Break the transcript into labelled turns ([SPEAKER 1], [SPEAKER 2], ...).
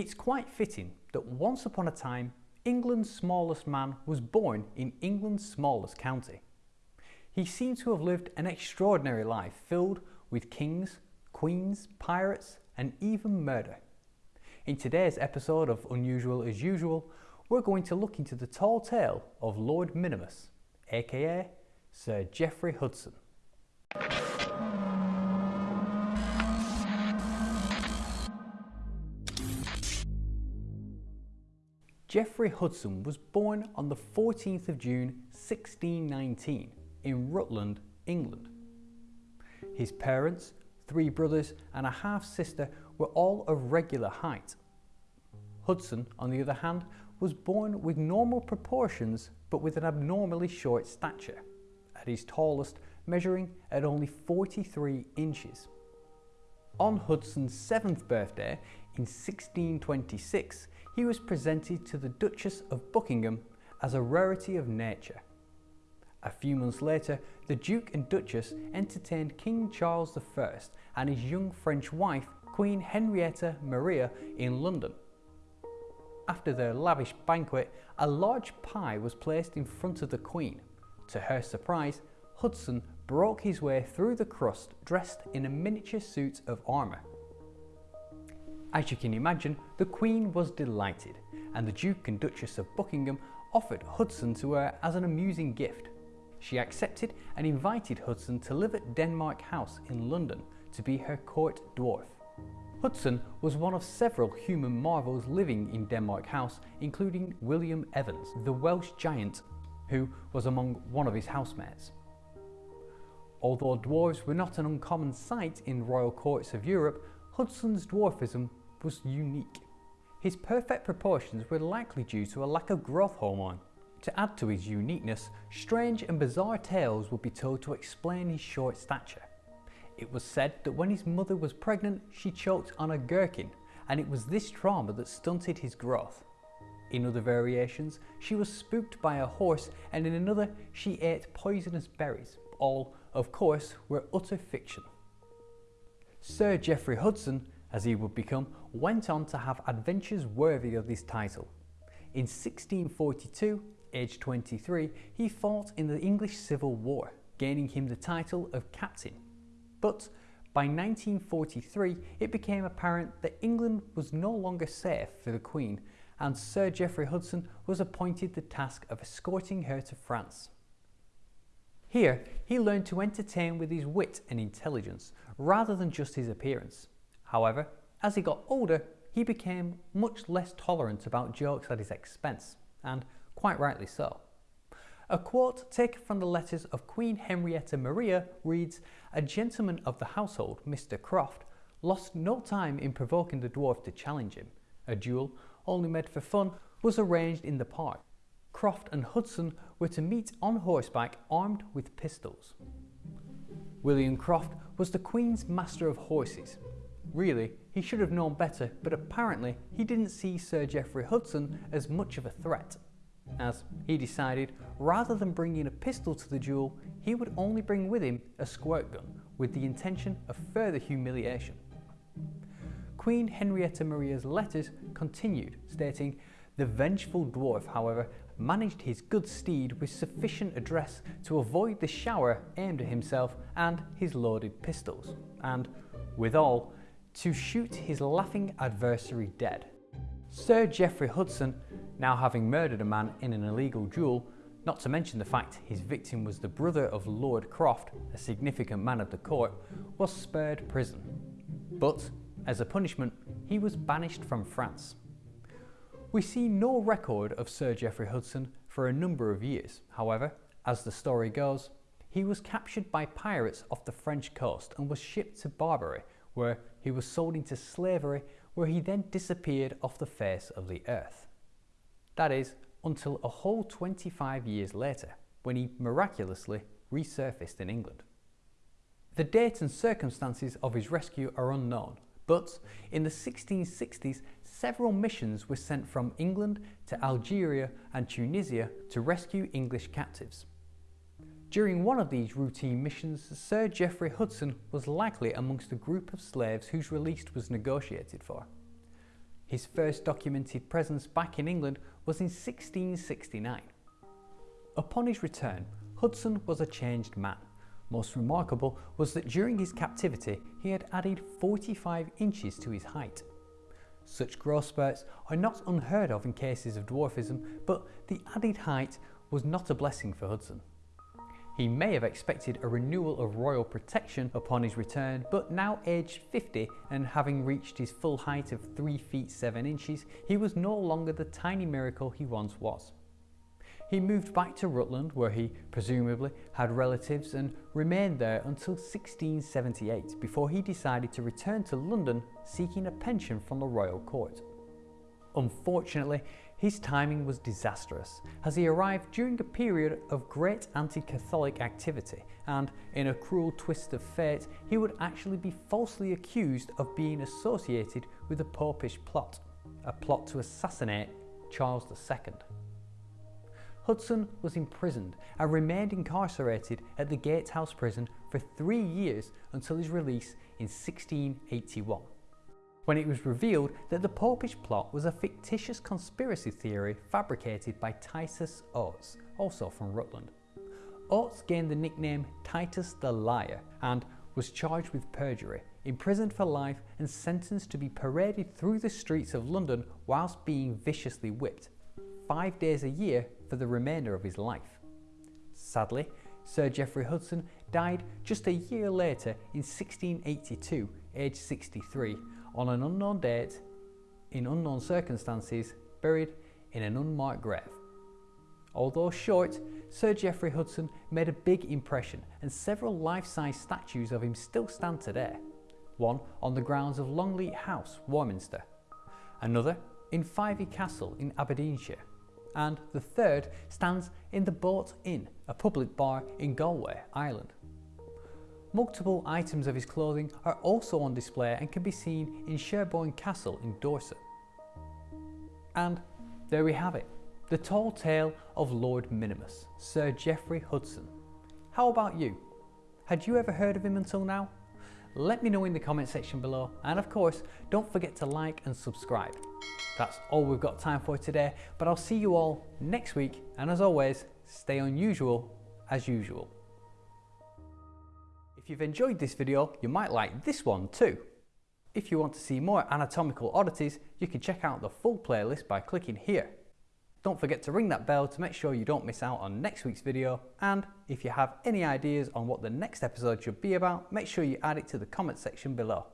[SPEAKER 1] It's quite fitting that once upon a time, England's smallest man was born in England's smallest county. He seemed to have lived an extraordinary life filled with kings, queens, pirates, and even murder. In today's episode of Unusual as Usual, we're going to look into the tall tale of Lord Minimus, aka Sir Geoffrey Hudson. Geoffrey Hudson was born on the 14th of June 1619 in Rutland, England. His parents, three brothers and a half-sister were all of regular height. Hudson, on the other hand, was born with normal proportions but with an abnormally short stature, at his tallest measuring at only 43 inches. On Hudson's seventh birthday in 1626, he was presented to the Duchess of Buckingham as a rarity of nature. A few months later, the Duke and Duchess entertained King Charles I and his young French wife, Queen Henrietta Maria, in London. After their lavish banquet, a large pie was placed in front of the Queen. To her surprise, Hudson broke his way through the crust dressed in a miniature suit of armour. As you can imagine, the Queen was delighted, and the Duke and Duchess of Buckingham offered Hudson to her as an amusing gift. She accepted and invited Hudson to live at Denmark House in London to be her court dwarf. Hudson was one of several human marvels living in Denmark House, including William Evans, the Welsh giant, who was among one of his housemates. Although dwarves were not an uncommon sight in royal courts of Europe, Hudson's dwarfism was unique. His perfect proportions were likely due to a lack of growth hormone. To add to his uniqueness, strange and bizarre tales would be told to explain his short stature. It was said that when his mother was pregnant, she choked on a gherkin, and it was this trauma that stunted his growth. In other variations, she was spooked by a horse, and in another, she ate poisonous berries. All, of course, were utter fiction. Sir Geoffrey Hudson as he would become, went on to have adventures worthy of this title. In 1642, aged 23, he fought in the English Civil War, gaining him the title of captain. But by 1943, it became apparent that England was no longer safe for the Queen, and Sir Geoffrey Hudson was appointed the task of escorting her to France. Here, he learned to entertain with his wit and intelligence, rather than just his appearance. However, as he got older, he became much less tolerant about jokes at his expense, and quite rightly so. A quote taken from the letters of Queen Henrietta Maria reads, A gentleman of the household, Mr. Croft, lost no time in provoking the dwarf to challenge him. A duel, only made for fun, was arranged in the park. Croft and Hudson were to meet on horseback armed with pistols. William Croft was the Queen's master of horses Really, he should have known better, but apparently he didn't see Sir Geoffrey Hudson as much of a threat, as he decided rather than bringing a pistol to the duel, he would only bring with him a squirt gun with the intention of further humiliation. Queen Henrietta Maria's letters continued, stating, The vengeful dwarf, however, managed his good steed with sufficient address to avoid the shower aimed at himself and his loaded pistols, and, withal, to shoot his laughing adversary dead. Sir Geoffrey Hudson, now having murdered a man in an illegal duel, not to mention the fact his victim was the brother of Lord Croft, a significant man of the court, was spared prison. But, as a punishment, he was banished from France. We see no record of Sir Geoffrey Hudson for a number of years. However, as the story goes, he was captured by pirates off the French coast and was shipped to Barbary, where he was sold into slavery where he then disappeared off the face of the earth. That is, until a whole 25 years later, when he miraculously resurfaced in England. The date and circumstances of his rescue are unknown, but in the 1660s, several missions were sent from England to Algeria and Tunisia to rescue English captives. During one of these routine missions, Sir Geoffrey Hudson was likely amongst a group of slaves whose release was negotiated for. His first documented presence back in England was in 1669. Upon his return, Hudson was a changed man. Most remarkable was that during his captivity he had added 45 inches to his height. Such growth spurts are not unheard of in cases of dwarfism, but the added height was not a blessing for Hudson. He may have expected a renewal of royal protection upon his return, but now aged 50 and having reached his full height of 3 feet 7 inches, he was no longer the tiny miracle he once was. He moved back to Rutland where he presumably had relatives and remained there until 1678 before he decided to return to London seeking a pension from the royal court. Unfortunately, his timing was disastrous as he arrived during a period of great anti-Catholic activity and in a cruel twist of fate he would actually be falsely accused of being associated with a popish plot, a plot to assassinate Charles II. Hudson was imprisoned and remained incarcerated at the Gatehouse prison for three years until his release in 1681, when it was revealed that the Popish plot was a fictitious conspiracy theory fabricated by Titus Oates, also from Rutland. Oates gained the nickname Titus the Liar and was charged with perjury, imprisoned for life and sentenced to be paraded through the streets of London whilst being viciously whipped, five days a year for the remainder of his life. Sadly, Sir Geoffrey Hudson died just a year later in 1682, aged 63, on an unknown date, in unknown circumstances, buried in an unmarked grave. Although short, Sir Geoffrey Hudson made a big impression and several life-size statues of him still stand today. One on the grounds of Longleat House, Warminster. Another in Fyvie Castle in Aberdeenshire and the third stands in the Boat Inn, a public bar in Galway, Ireland. Multiple items of his clothing are also on display and can be seen in Sherborne Castle in Dorset. And there we have it, the tall tale of Lord Minimus, Sir Geoffrey Hudson. How about you? Had you ever heard of him until now? Let me know in the comment section below and of course don't forget to like and subscribe. That's all we've got time for today, but I'll see you all next week. And as always, stay unusual as usual. If you've enjoyed this video, you might like this one too. If you want to see more anatomical oddities, you can check out the full playlist by clicking here. Don't forget to ring that bell to make sure you don't miss out on next week's video. And if you have any ideas on what the next episode should be about, make sure you add it to the comment section below.